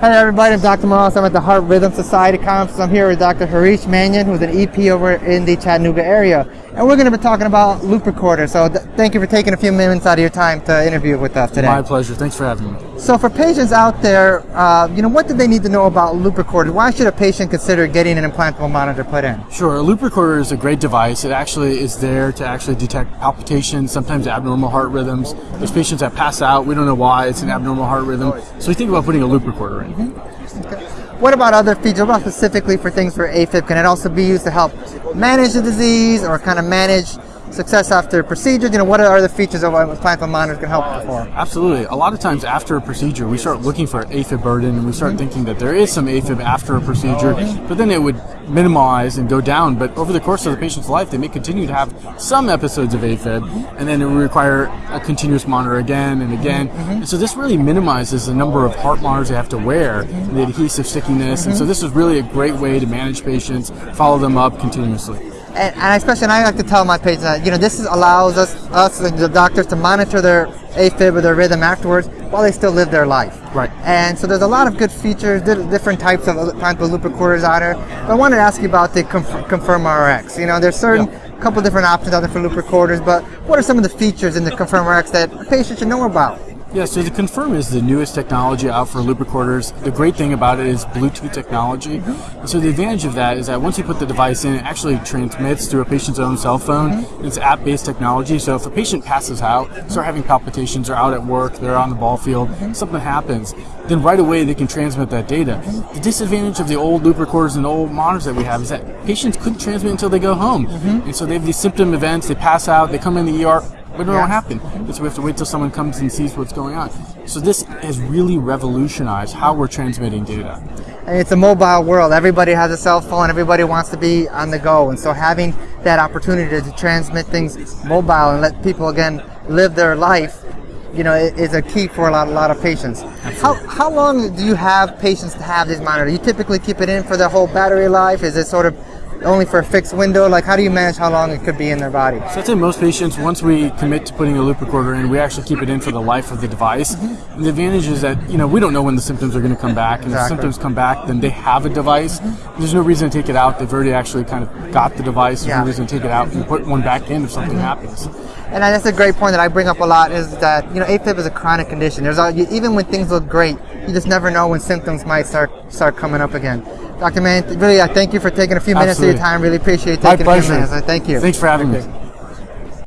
Hi everybody, I'm Dr. Morales. I'm at the Heart Rhythm Society conference. I'm here with Dr. Harish Manyam, who's an EP over in the Chattanooga area. And we're going to be talking about loop recorder. So th thank you for taking a few minutes out of your time to interview with us today. My pleasure. Thanks for having me. So for patients out there, uh, you know, what do they need to know about loop recorder? Why should a patient consider getting an implantable monitor put in? Sure. A loop recorder is a great device. It actually is there to actually detect palpitations, sometimes abnormal heart rhythms. There's patients that pass out. We don't know why it's an abnormal heart rhythm. So we think about putting a loop recorder in. Okay. What about other features? What about specifically for things for AFib? Can it also be used to help manage the disease or kind of manage success after procedures? You know, what are the features of what implantable monitors can help for? Absolutely. A lot of times after a procedure, we start looking for AFib burden and we start mm-hmm. thinking that there is some AFib after a procedure, but then it would minimize and go down. But over the course of the patient's life, they may continue to have some episodes of AFib, and then it would require a continuous monitor again and again. Mm-hmm. And so this really minimizes the number of heart monitors they have to wear, and the adhesive stickiness. And mm-hmm. so this is really a great way to manage patients, follow them up continuously and, and especially and I like to tell my patients that you know this is, allows us us the doctors to monitor their AFib or their rhythm afterwards while they still live their life. Right. And so there's a lot of good features, different types of implantable loop recorders out there. But I wanted to ask you about the Confirm RX. You know, there's certain yeah. couple different options out there for loop recorders, but what are some of the features in the Confirm RX that patients should know about? Yeah, so the Confirm is the newest technology out for loop recorders. The great thing about it is Bluetooth technology. And so the advantage of that is that once you put the device in, it actually transmits through a patient's own cell phone. Mm-hmm. It's app-based technology, so if a patient passes out, start having palpitations, or out at work, they're on the ball field, mm-hmm. something happens, then right away they can transmit that data. The disadvantage of the old loop recorders and old monitors that we have is that patients couldn't transmit until they go home. And so they have these symptom events, they pass out, they come in the ER, we don't know what happened. So we have to wait till someone comes and sees what's going on. So this has really revolutionized how we're transmitting data. And it's a mobile world. Everybody has a cell phone. Everybody wants to be on the go. And so having that opportunity to transmit things mobile and let people again live their life, you know, is a key for a lot, a lot of patients. How, how long do you have patients to have this monitor? You typically keep it in for the whole battery life? Is it sort of only for a fixed window? Like, how do you manage how long it could be in their body? So I'd say most patients, once we commit to putting a loop recorder in, we actually keep it in for the life of the device. Mm-hmm. And the advantage is that you know we don't know when the symptoms are going to come back, and exactly. if symptoms come back, then they have a device. Mm-hmm. There's no reason to take it out. They've already actually kind of got the device. There's yeah. no reason to take it out and put one back in if something mm-hmm. happens. And that's a great point that I bring up a lot is that you know AFib is a chronic condition. There's a, even when things look great, you just never know when symptoms might start start coming up again. Dr. Mann, really, I thank you for taking a few minutes Absolutely. of your time. Really appreciate taking My pleasure. a few minutes. Thank you. Thanks for having me.